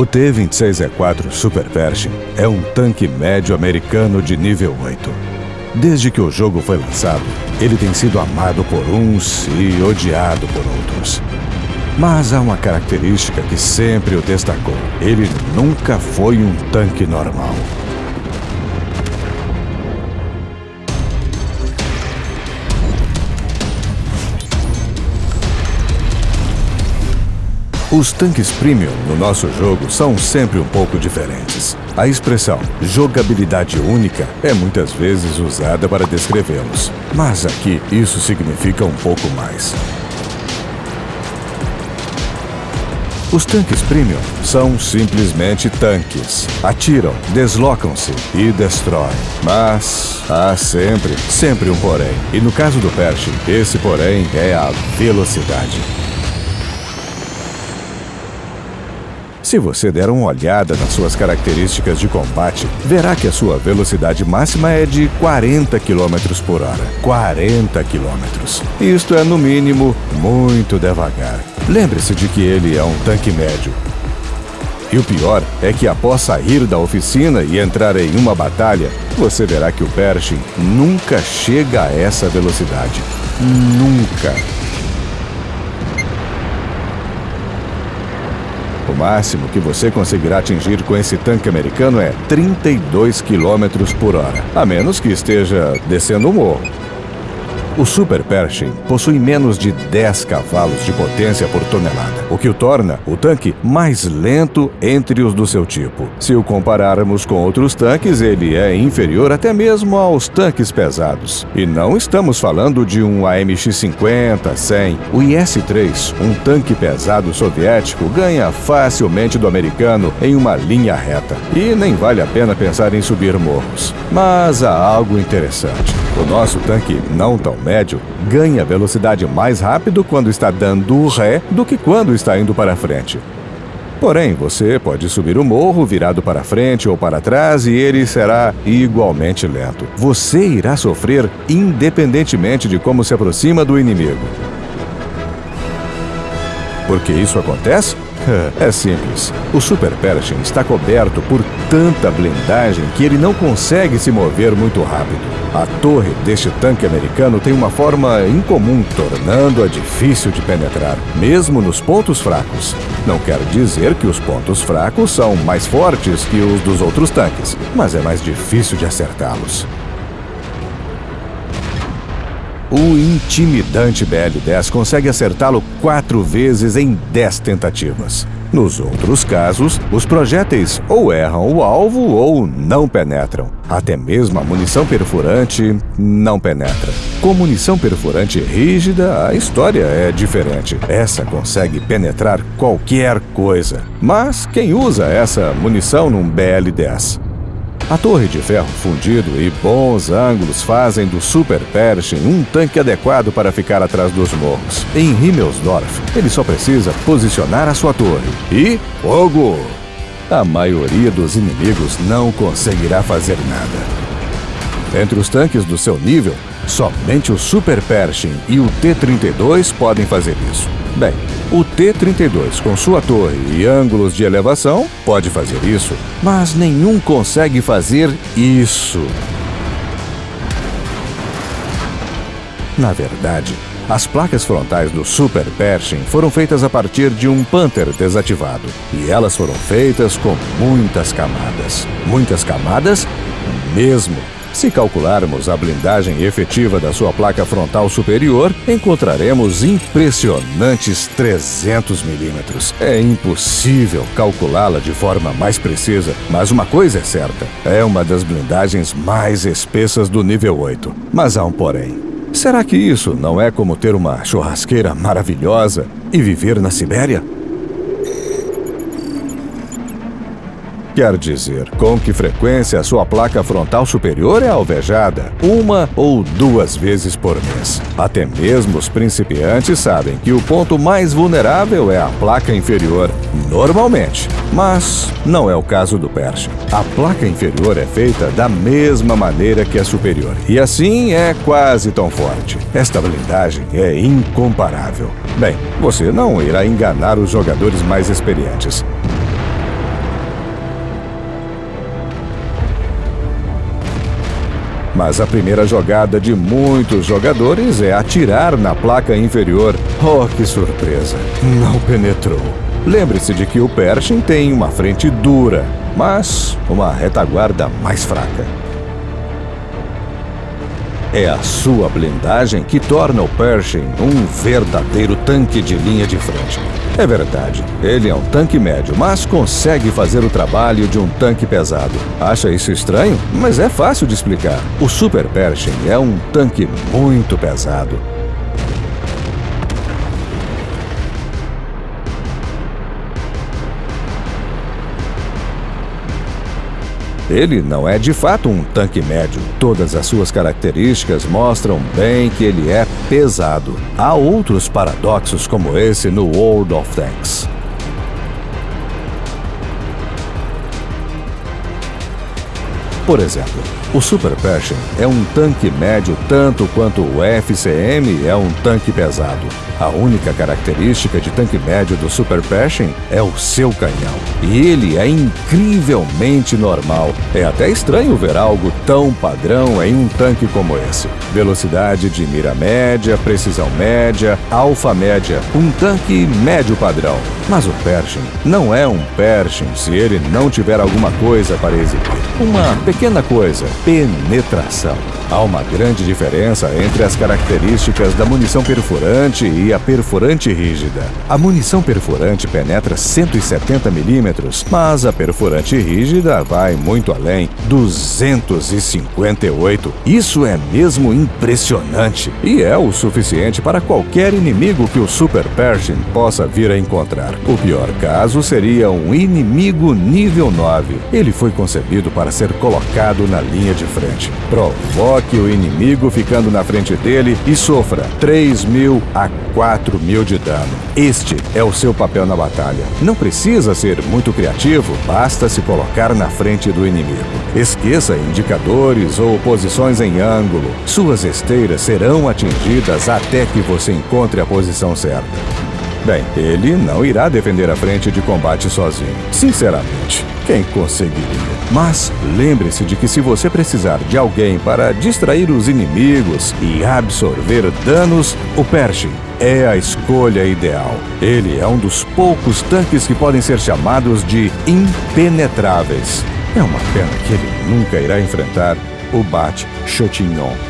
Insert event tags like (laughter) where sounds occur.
O T-26E4 Super Pershing é um tanque médio americano de nível 8. Desde que o jogo foi lançado, ele tem sido amado por uns e odiado por outros. Mas há uma característica que sempre o destacou. Ele nunca foi um tanque normal. Os tanques premium no nosso jogo são sempre um pouco diferentes. A expressão jogabilidade única é muitas vezes usada para descrevê-los, mas aqui isso significa um pouco mais. Os tanques premium são simplesmente tanques. Atiram, deslocam-se e destroem. Mas há sempre, sempre um porém. E no caso do Pershing, esse porém é a velocidade. Se você der uma olhada nas suas características de combate, verá que a sua velocidade máxima é de 40 km por hora. 40 km. Isto é, no mínimo, muito devagar. Lembre-se de que ele é um tanque médio. E o pior é que após sair da oficina e entrar em uma batalha, você verá que o Pershing nunca chega a essa velocidade. Nunca. O máximo que você conseguirá atingir com esse tanque americano é 32 km por hora, a menos que esteja descendo o morro. O Super Pershing possui menos de 10 cavalos de potência por tonelada, o que o torna o tanque mais lento entre os do seu tipo. Se o compararmos com outros tanques, ele é inferior até mesmo aos tanques pesados. E não estamos falando de um AMX-50, 100. O IS-3, um tanque pesado soviético, ganha facilmente do americano em uma linha reta. E nem vale a pena pensar em subir morros. Mas há algo interessante. O nosso tanque não tão médio ganha velocidade mais rápido quando está dando ré do que quando está indo para frente. Porém, você pode subir o morro virado para frente ou para trás e ele será igualmente lento. Você irá sofrer independentemente de como se aproxima do inimigo. Por que isso acontece? (laughs) É simples. O Super Pershing está coberto por tanta blindagem que ele não consegue se mover muito rápido. A torre deste tanque americano tem uma forma incomum, tornando-a difícil de penetrar, mesmo nos pontos fracos. Não quer dizer que os pontos fracos são mais fortes que os dos outros tanques, mas é mais difícil de acertá-los. O intimidante BL-10 consegue acertá-lo quatro vezes em dez tentativas. Nos outros casos, os projéteis ou erram o alvo ou não penetram. Até mesmo a munição perfurante não penetra. Com munição perfurante rígida, a história é diferente. Essa consegue penetrar qualquer coisa. Mas quem usa essa munição num BL-10? A torre de ferro fundido e bons ângulos fazem do Super Pershing um tanque adequado para ficar atrás dos morros. Em Himmelsdorf, ele só precisa posicionar a sua torre. E fogo! A maioria dos inimigos não conseguirá fazer nada. Entre os tanques do seu nível, somente o Super Pershing e o T-32 podem fazer isso. Bem, o T-32, com sua torre e ângulos de elevação, pode fazer isso, mas nenhum consegue fazer isso. Na verdade, as placas frontais do Super Pershing foram feitas a partir de um Panther desativado. E elas foram feitas com muitas camadas. Muitas camadas mesmo. Se calcularmos a blindagem efetiva da sua placa frontal superior, encontraremos impressionantes 300 milímetros. É impossível calculá-la de forma mais precisa, mas uma coisa é certa: é uma das blindagens mais espessas do nível 8. Mas há um porém. Será que isso não é como ter uma churrasqueira maravilhosa e viver na Sibéria? Quer dizer, com que frequência a sua placa frontal superior é alvejada? Uma ou duas vezes por mês. Até mesmo os principiantes sabem que o ponto mais vulnerável é a placa inferior, normalmente. Mas não é o caso do Pershing. A placa inferior é feita da mesma maneira que a superior, e assim é quase tão forte. Esta blindagem é incomparável. Bem, você não irá enganar os jogadores mais experientes. Mas a primeira jogada de muitos jogadores é atirar na placa inferior. Oh, que surpresa! Não penetrou. Lembre-se de que o Pershing tem uma frente dura, mas uma retaguarda mais fraca. É a sua blindagem que torna o Pershing um verdadeiro tanque de linha de frente. É verdade, ele é um tanque médio, mas consegue fazer o trabalho de um tanque pesado. Acha isso estranho? Mas é fácil de explicar. O Super Pershing é um tanque muito pesado. Ele não é de fato um tanque médio. Todas as suas características mostram bem que ele é pesado. Há outros paradoxos como esse no World of Tanks. Por exemplo, o Super Pershing é um tanque médio tanto quanto o FCM é um tanque pesado. A única característica de tanque médio do Super Pershing é o seu canhão. E ele é incrivelmente normal. É até estranho ver algo tão padrão em um tanque como esse. Velocidade de mira média, precisão média, alfa média. Um tanque médio padrão. Mas o Pershing não é um Pershing se ele não tiver alguma coisa para exibir. Uma pequena coisa, penetração. Há uma grande diferença entre as características da munição perfurante e a perfurante rígida. A munição perfurante penetra 170 milímetros, mas a perfurante rígida vai muito além, 258. Isso é mesmo impressionante e é o suficiente para qualquer inimigo que o Super Pershing possa vir a encontrar. O pior caso seria um inimigo nível 9. Ele foi concebido para ser colocado na linha de frente. Provoque o inimigo ficando na frente dele e sofra 3 mil a 4 mil de dano. Este é o seu papel na batalha. Não precisa ser muito criativo, basta se colocar na frente do inimigo. Esqueça indicadores ou posições em ângulo. Suas esteiras serão atingidas até que você encontre a posição certa. Bem, ele não irá defender a frente de combate sozinho. Sinceramente, quem conseguiria? Mas lembre-se de que se você precisar de alguém para distrair os inimigos e absorver danos, o Pershing é a escolha ideal. Ele é um dos poucos tanques que podem ser chamados de impenetráveis. É uma pena que ele nunca irá enfrentar o Bat Chotignon.